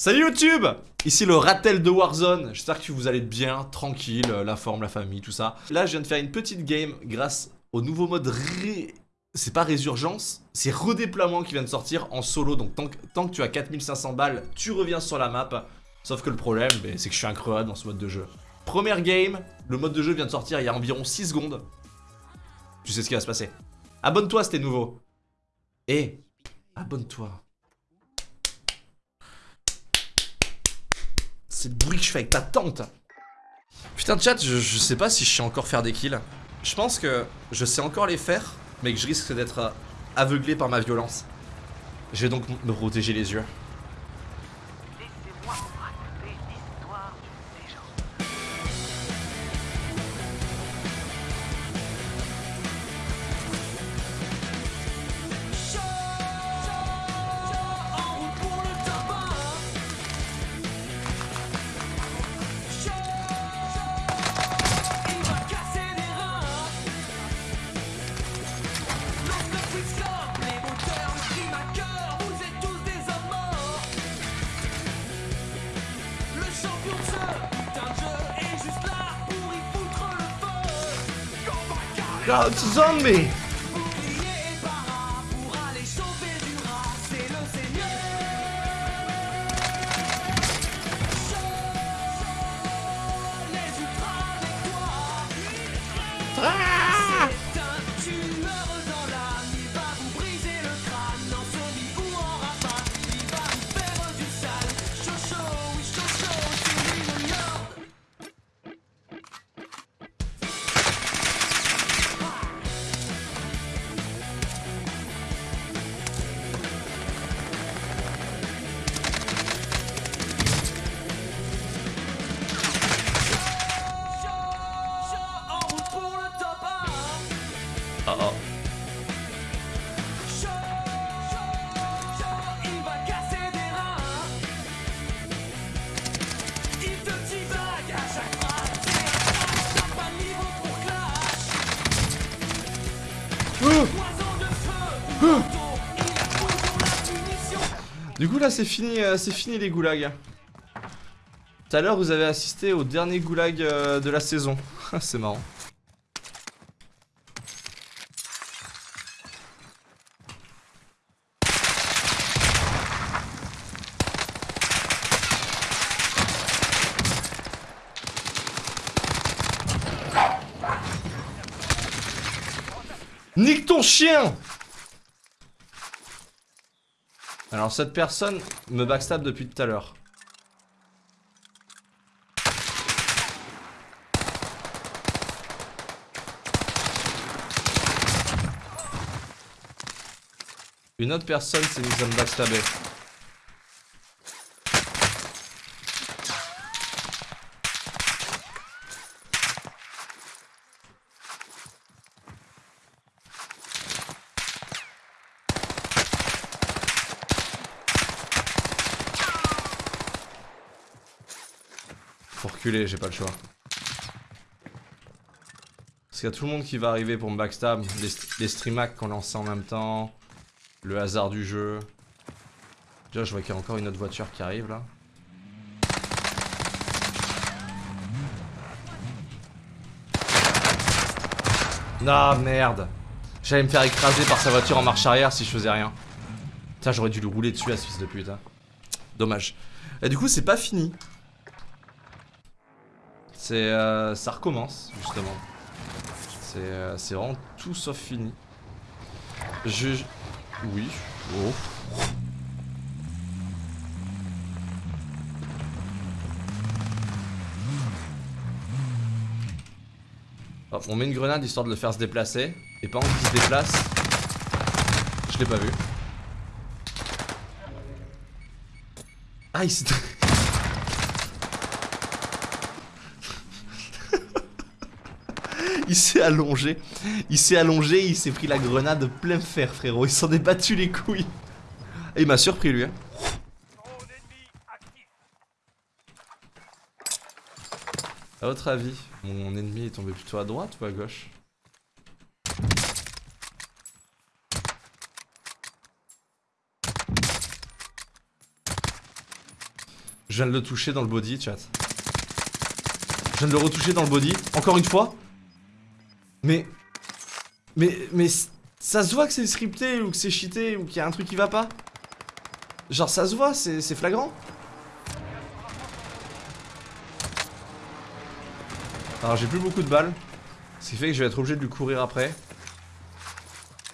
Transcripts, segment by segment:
Salut YouTube Ici le Ratel de Warzone, j'espère que vous allez bien, tranquille, la forme, la famille, tout ça. Là je viens de faire une petite game grâce au nouveau mode ré... C'est pas résurgence, c'est redéploiement qui vient de sortir en solo, donc tant que, tu as 4500 balles, tu reviens sur la map. Sauf que le problème, ben, c'est que je suis incroyable dans ce mode de jeu. Première game, le mode de jeu vient de sortir il y a environ 6 secondes. Tu sais ce qui va se passer. Abonne-toi si t'es nouveau. Et abonne-toi. C'est le bruit que je fais avec ta tante. Putain de chat, je, sais pas si je sais encore faire des kills. Je pense que je sais encore les faire, mais que je risque d'être aveuglé par ma violence. Je vais donc me protéger les yeux. God, it's a zombie! Du coup là c'est fini, euh, c'est fini les goulags. Tout à l'heure vous avez assisté au dernier goulag euh, de la saison. c'est marrant. Nique ton chien Alors cette personne me backstab depuis tout à l'heure. Une autre personne s'est mise à me backstabber. J'ai pas le choix. Parce qu'il y a tout le monde qui va arriver pour me backstab. Les, les streamacs qu'on lance en même temps. Le hasard du jeu. Déjà, je vois qu'il y a encore une autre voiture qui arrive là. Non, merde. J'allais me faire écraser par sa voiture en marche arrière si je faisais rien. Putain, j'aurais dû le rouler dessus à ce fils de pute. Hein. Dommage. Et du coup, c'est pas fini. C'est, euh, ça recommence, justement. C'est euh, vraiment tout sauf fini. Je... Oui. Oh. on met une grenade histoire de le faire se déplacer. Et pendant qu'il se déplace, je l'ai pas vu. Ah, il s'est... il s'est allongé. Il s'est allongé, il s'est pris la grenade plein fer, frérot. Il s'en est battu les couilles. Et il m'a surpris, lui. Hein. Votre avis, mon ennemi est tombé plutôt à droite ou à gauche? Viens de le toucher dans le body, chat. Je viens de le retoucher dans le body, encore une fois. Mais... Mais... Mais... Ça se voit que c'est scripté, ou que c'est cheaté, ou qu'il y a un truc qui va pas. Genre ça se voit, c'est flagrant. Alors j'ai plus beaucoup de balles. Ce qui fait que je vais être obligé de lui courir après.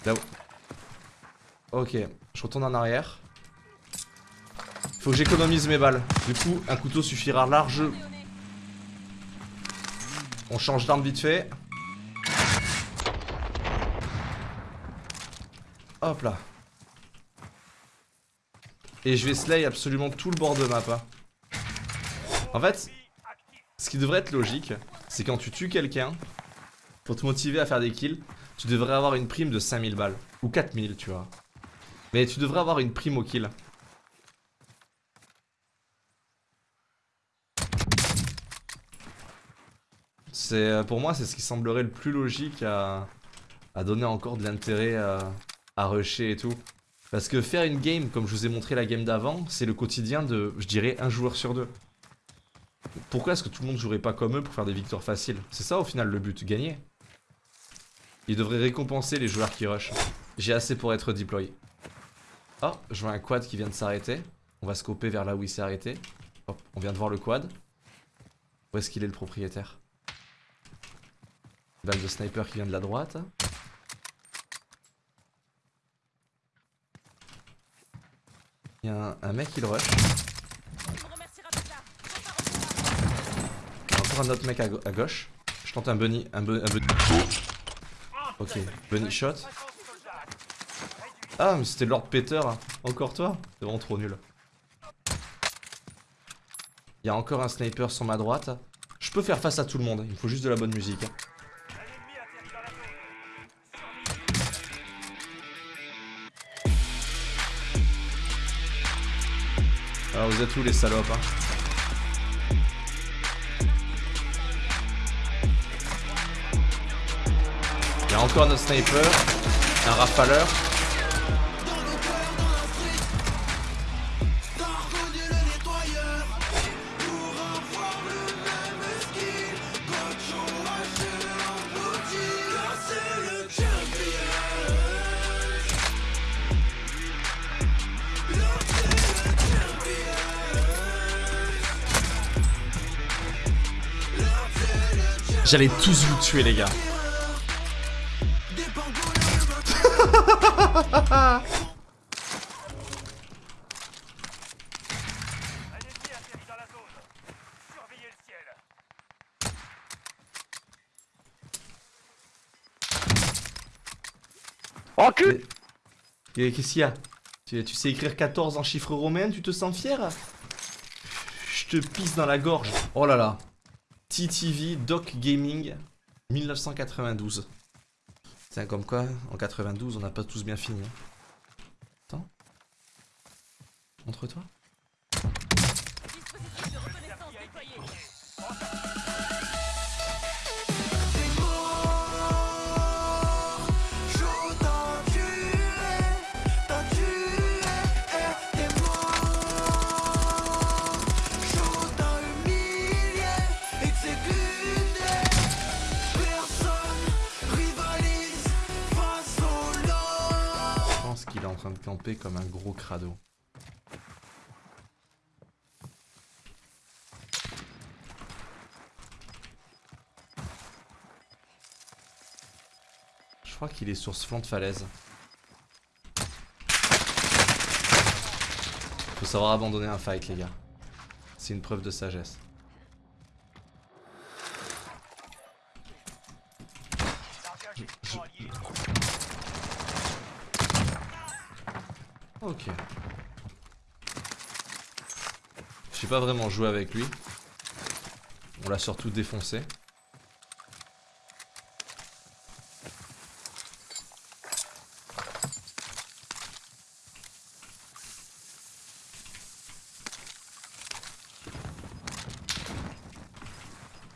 Là Ok, je retourne en arrière. Faut que j'économise mes balles. Du coup, un couteau suffira large. On change d'arme vite fait. Hop là. Et je vais slay absolument tout le bord de map. Hein. En fait, ce qui devrait être logique, c'est quand tu tues quelqu'un, pour te motiver à faire des kills, tu devrais avoir une prime de 5000 balles. Ou 4000, tu vois. Mais tu devrais avoir une prime au kill. Euh, Pour moi, c'est ce qui semblerait le plus logique à, donner encore de l'intérêt à, à rusher et tout. Parce que faire une game, comme je vous ai montré la game d'avant, c'est le quotidien de, je dirais, un joueur sur deux. Pourquoi est-ce que tout le monde jouerait pas comme eux pour faire des victoires faciles? C'est ça au final le but, gagner. Ils devraient récompenser les joueurs qui rush. J'ai assez pour être deploy. Oh, je vois un quad qui vient de s'arrêter. On va scoper vers là où il s'est arrêté. Hop, on vient de voir le quad. Où est-ce qu'il est le propriétaire? Balle de sniper qui vient de la droite. Il y a un, mec qui le rush. Il y a encore un autre mec à, gauche. Je tente un bunny. Un, bunny. Ok, bunny shot. Ah, mais c'était Lord Peter. Encore toi? C'est vraiment trop nul. Il y a encore un sniper sur ma droite. Je peux faire face à tout le monde. Il me faut juste de la bonne musique. Alors vous êtes où les salopes hein Il y a encore notre sniper, un rafaleur. J'allais tous vous tuer les gars. Oh cul Qu'est-ce qu'il y a tu, tu sais écrire 14 en chiffres romains, tu te sens fier? Je te pisse dans la gorge. Oh là là. TTV Doc Gaming 1992. C'est comme quoi, en 92, on n'a pas tous bien fini. Hein. Attends. De camper comme un gros crado. Je crois qu'il est sur ce flanc de falaise. Faut savoir abandonner un fight les gars. C'est une preuve de sagesse. Ok. J'ai pas vraiment joué avec lui. On l'a surtout défoncé.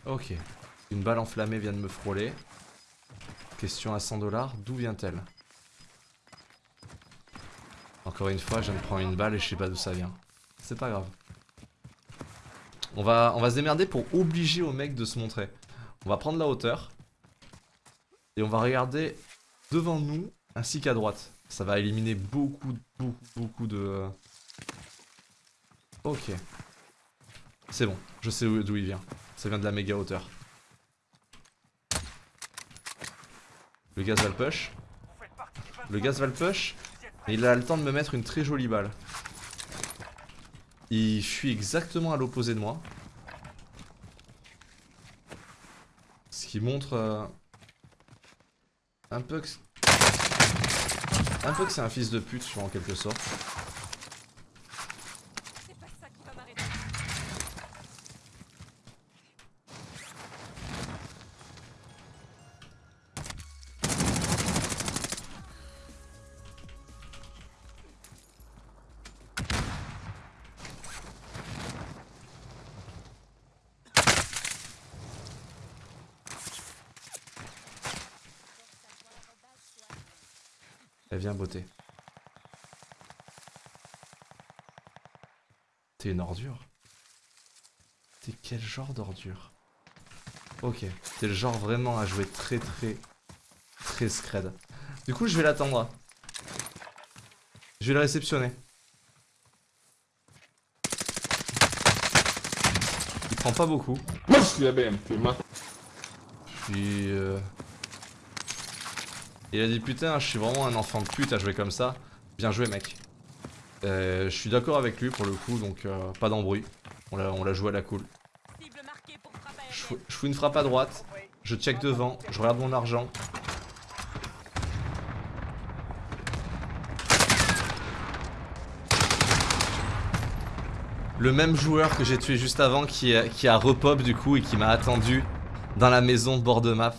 Ok. Une balle enflammée vient de me frôler. Question à 100 dollars, d'où vient-elle? Encore une fois, je me prends une balle et je sais pas d'où ça vient. C'est pas grave. On va, se démerder pour obliger au mec de se montrer. On va prendre la hauteur. Et on va regarder devant nous ainsi qu'à droite. Ça va éliminer beaucoup, beaucoup, beaucoup de... Ok. C'est bon, je sais d'où il vient. Ça vient de la méga hauteur. Le gaz va le push. Le gaz va le push. Et il a le temps de me mettre une très jolie balle. Il fuit exactement à l'opposé de moi. Ce qui montre euh, un peu que... Un peu que c'est un fils de pute, en quelque sorte. Elle vient beauté. T'es une ordure? T'es quel genre d'ordure? Ok, t'es le genre vraiment à jouer très très très scred. Du coup je vais l'attendre. Je vais le réceptionner. Il prend pas beaucoup. Moi je suis la BM, Puis... Euh... Il a dit putain, je suis vraiment un enfant de pute à jouer comme ça. Bien joué mec. Euh, je suis d'accord avec lui pour le coup, donc euh, pas d'embrouille. On l'a joué à la cool. Je, je fous une frappe à droite, je check devant, je regarde mon argent. Le même joueur que j'ai tué juste avant qui, qui a repop du coup et qui m'a attendu dans la maison de bord de map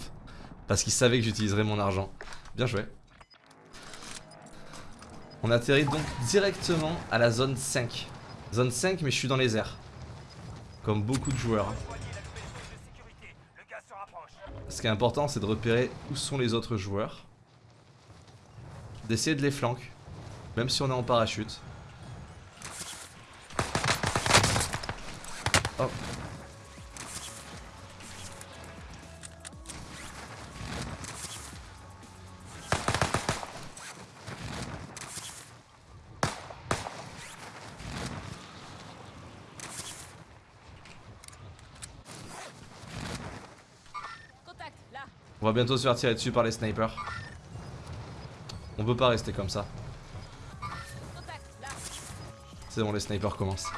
parce qu'il savait que j'utiliserais mon argent. Bien joué. On atterrit donc directement à la zone 5. Zone 5 mais je suis dans les airs. Comme beaucoup de joueurs. Ce qui est important c'est de repérer où sont les autres joueurs. D'essayer de les flanquer. Même si on est en parachute. Va bientôt se faire tirer dessus par les snipers. On peut pas rester comme ça. C'est bon, les snipers commencent.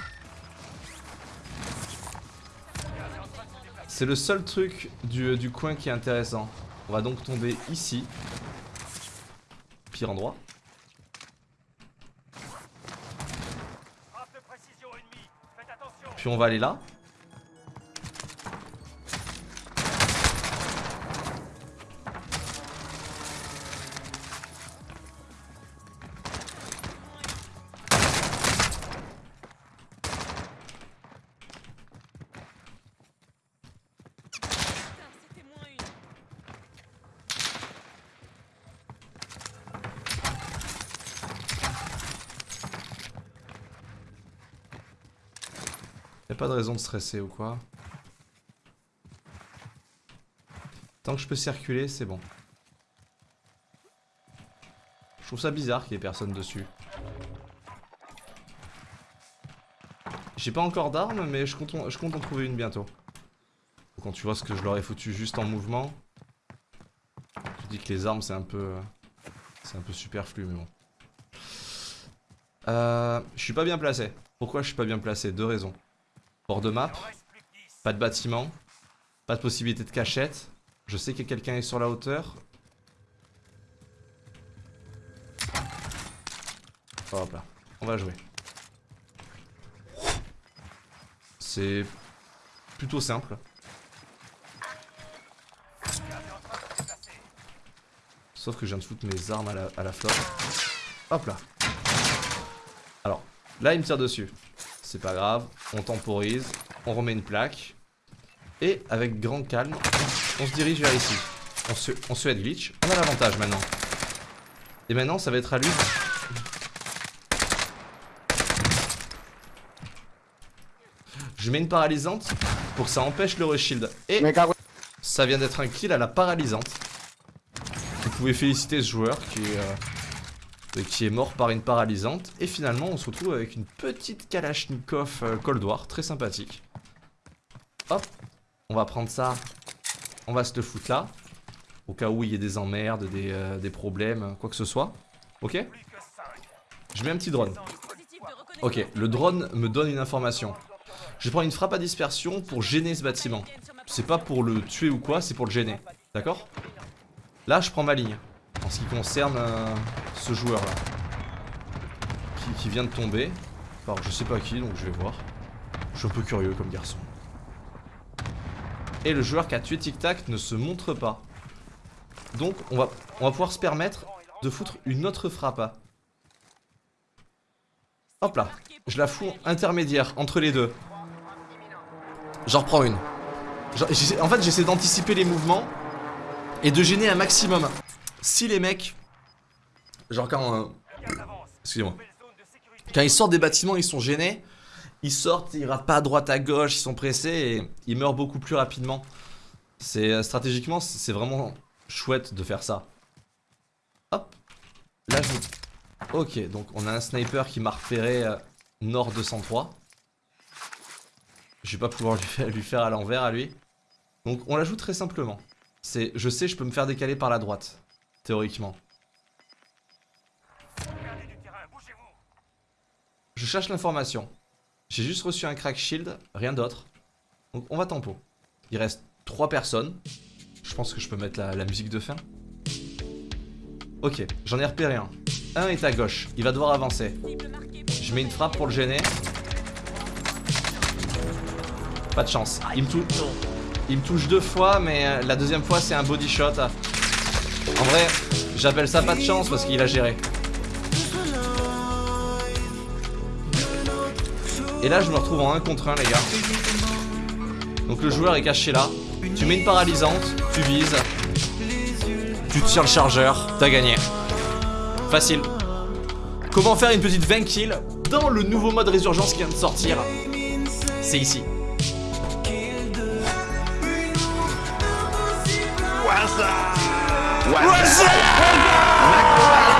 C'est le seul truc du, du, coin qui est intéressant. On va donc tomber ici. Pire endroit. Puis on va aller là. Pas de raison de stresser ou quoi. Tant que je peux circuler, c'est bon. Je trouve ça bizarre qu'il y ait personne dessus. J'ai pas encore d'armes, mais je compte, en, trouver une bientôt. Quand tu vois ce que je leur ai foutu juste en mouvement, tu dis que les armes c'est un peu... C'est un peu superflu, mais bon. Euh, je suis pas bien placé. Pourquoi je suis pas bien placé? Deux raisons. Bord de map, pas de bâtiment, pas de possibilité de cachette. Je sais que quelqu'un est sur la hauteur. Hop là, on va jouer. C'est plutôt simple. Sauf que je viens de foutre mes armes à la, à la flotte. Hop là. Alors, là il me tire dessus c'est pas grave. On temporise, on remet une plaque. Et avec grand calme, on se dirige vers ici. On se, on se head glitch. On a l'avantage maintenant. Et maintenant, ça va être à lui. Je mets une paralysante pour que ça empêche le reshield. Et ça vient d'être un kill à la paralysante. Vous pouvez féliciter ce joueur qui est, euh, qui est mort par une paralysante. Et finalement, on se retrouve avec une petite Kalachnikov euh, Cold War, très sympathique. Hop, on va prendre ça, on va se le foutre là. Au cas où il y ait des emmerdes, des, euh, des problèmes, quoi que ce soit. Ok? Je mets un petit drone. Ok, le drone me donne une information. Je prends une frappe à dispersion pour gêner ce bâtiment. C'est pas pour le tuer ou quoi, c'est pour le gêner. D'accord? Là, je prends ma ligne. En ce qui concerne euh, ce joueur là. Qui, vient de tomber. Alors, je sais pas qui, donc je vais voir. Je suis un peu curieux comme garçon. Et le joueur qui a tué Tic Tac ne se montre pas. Donc, on va, pouvoir se permettre de foutre une autre frappe. Hop là. Je la fous intermédiaire entre les deux. J'en reprends une. En fait, j'essaie d'anticiper les mouvements et de gêner un maximum. Si les mecs, genre quand, euh, excusez-moi, quand ils sortent des bâtiments, ils sont gênés. Ils sortent, ils ratent pas à droite à gauche, ils sont pressés et ils meurent beaucoup plus rapidement. C'est euh, stratégiquement, c'est vraiment chouette de faire ça. Hop, là je. Ok, donc on a un sniper qui m'a repéré euh, nord 203. Je vais pas pouvoir lui faire, lui faire à l'envers à lui. Donc on la joue très simplement. C'est, je sais, je peux me faire décaler par la droite, théoriquement. Je cherche l'information. J'ai juste reçu un crack shield, rien d'autre. Donc on va tempo. Il reste 3 personnes. Je pense que je peux mettre la, musique de fin. Ok, j'en ai repéré un. Un est à gauche, il va devoir avancer. Je mets une frappe pour le gêner. Pas de chance. Il me, tou- il me touche deux fois, mais euh, la deuxième fois c'est un body shot. En vrai, j'appelle ça pas de chance parce qu'il a géré. Et là, je me retrouve en 1 contre 1, les gars. Donc le joueur est caché là. Tu mets une paralysante, tu vises. Tu tires le chargeur, t'as gagné. Facile. Comment faire une petite 20 kills dans le nouveau mode résurgence qui vient de sortir? C'est ici. Yo, look!